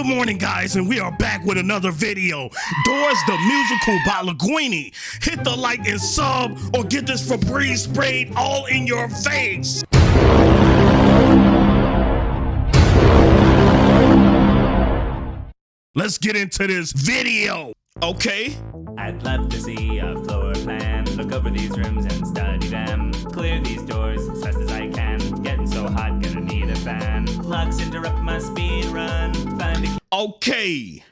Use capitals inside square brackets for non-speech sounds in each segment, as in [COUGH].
Good morning, guys, and we are back with another video. Doors the musical by Linguini. Hit the like and sub, or get this Febreze sprayed all in your face. Let's get into this video. Okay. I'd love to see a floor plan. Look over these rooms and study them. Clear these doors as fast as I can. Getting so hot, gonna need a fan. Locks interrupt my speed run. Okay.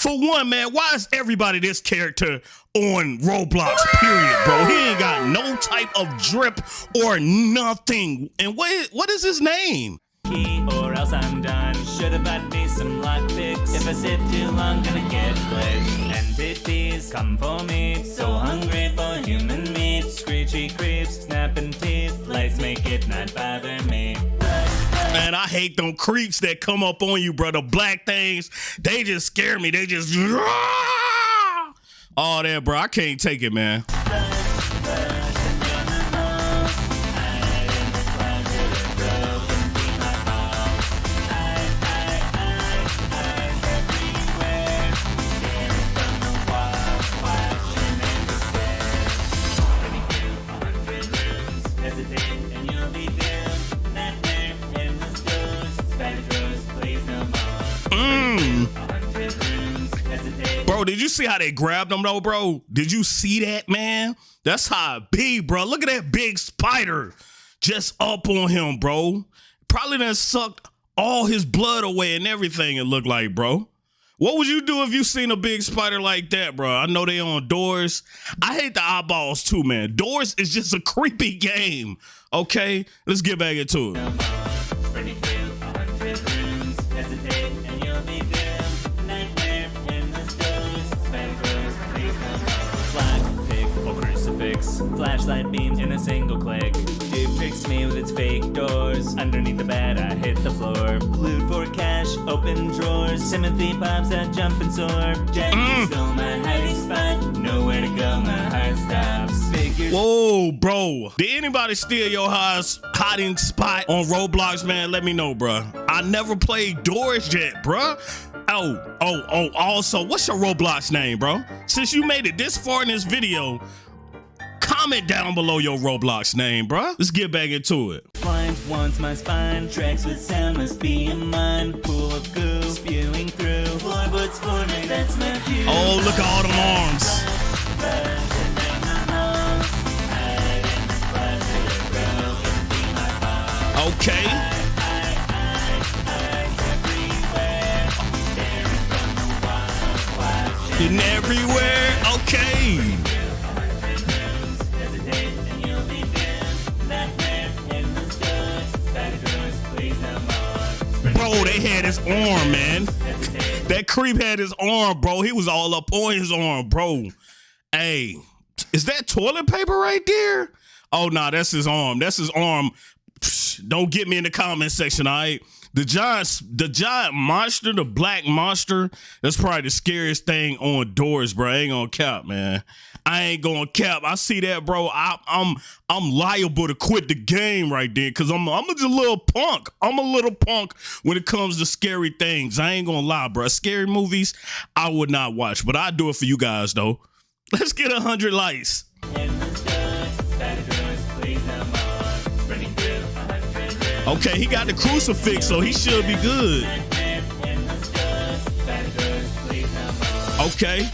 For one, man, why is everybody this character on Roblox, period, bro? He ain't got no type of drip or nothing. And what what is his name? key or else I'm done. Should've bought me some lock picks. If I sit too long, gonna get glitched. Come for me. So hungry for human meat. Screechy creeps, snapping teeth. Lights make it not bother me. Man, I hate them creeps that come up on you, bro. The black things, they just scare me. They just all that, bro. I can't take it, man. Bro, did you see how they grabbed him though, bro? Did you see that, man? That's how it be, bro. Look at that big spider just up on him, bro. Probably done sucked all his blood away and everything, it looked like, bro. What would you do if you seen a big spider like that, bro? I know they on doors. I hate the eyeballs too, man. Doors is just a [LAUGHS] creepy game. Okay, let's get back into it. Crucifix. Flashlight beams in a single click. It tricks me with its fake doors. Underneath the bed, I hit the floor. Loot for cash, open drawers. Timothy pops that jump and soar. Jackie stole my hiding spot. Nowhere to go, my heart stops. Figures. Whoa, bro. Did anybody steal your house hiding spot on Roblox, man? Let me know, bro. I never played Doors yet, bro. Oh, oh, oh, also, what's your Roblox name, bro? Since you made it this far in this video, comment down below your Roblox name, bro. Let's get back into it. Blind wants my spine. Tracks with sound must be in mine. Pool of goo spewing through. Floorboards for me, that's my cue. Oh, look at all them arms. Okay. And everywhere. Okay. Bro, they had his arm, man. That creep had his arm, bro. He was all up on his arm, bro. Hey, is that toilet paper right there? Oh, nah, that's his arm. That's his arm. Don't get me in the comment section, all right? The giant, the giant monster, the black monster, that's probably the scariest thing on doors, bro. I ain't gonna cap, man. I ain't gonna cap. I see that, bro. I, I'm I'm liable to quit the game right there because I'm I'm a little punk. I'm a little punk when it comes to scary things. I ain't gonna lie, bro. Scary movies, I would not watch, but I do it for you guys though. Let's get a hundred likes. Okay, he got the crucifix, so he should be good. Okay,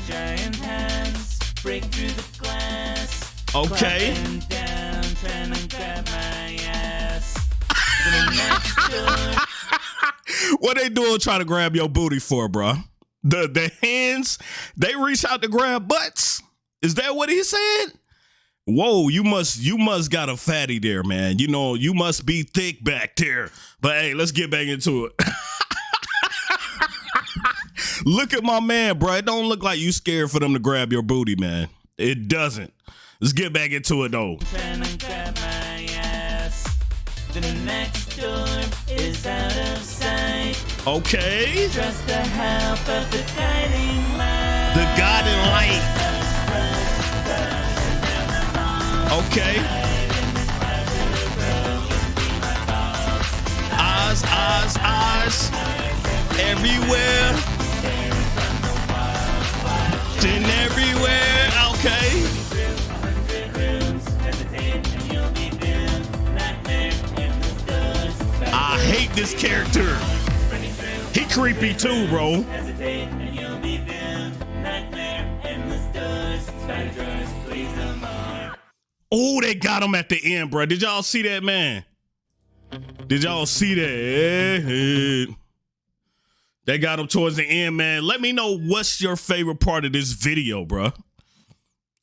okay. [LAUGHS] What they doing trying to grab your booty for, bro? The the hands, they reach out to grab butts. Is that what he said? Whoa, you must you must got a fatty there, man. You know, you must be thick back there. But hey, let's get back into it. [LAUGHS] look at my man, bro. It don't look like you scared for them to grab your booty, man. It doesn't. Let's get back into it though. Okay. to grab my Okay. Eyes, eyes, eyes. everywhere. Then everywhere. Okay. I hate this character. He creepy too, bro. Oh, they got him at the end, bro. Did y'all see that, man? Did y'all see that? They got him towards the end, man. Let me know what's your favorite part of this video, bro.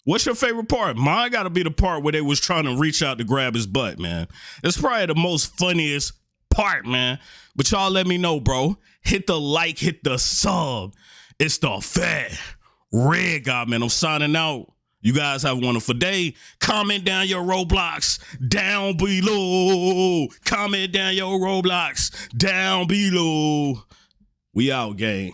What's your favorite part? Mine got to be the part where they was trying to reach out to grab his butt, man. It's probably the most funniest part, man. But y'all let me know, bro. Hit the like, hit the sub. It's the fat red guy, man. I'm signing out. You guys have a wonderful day. Comment down your Roblox down below. Comment down your Roblox down below. We out, gang.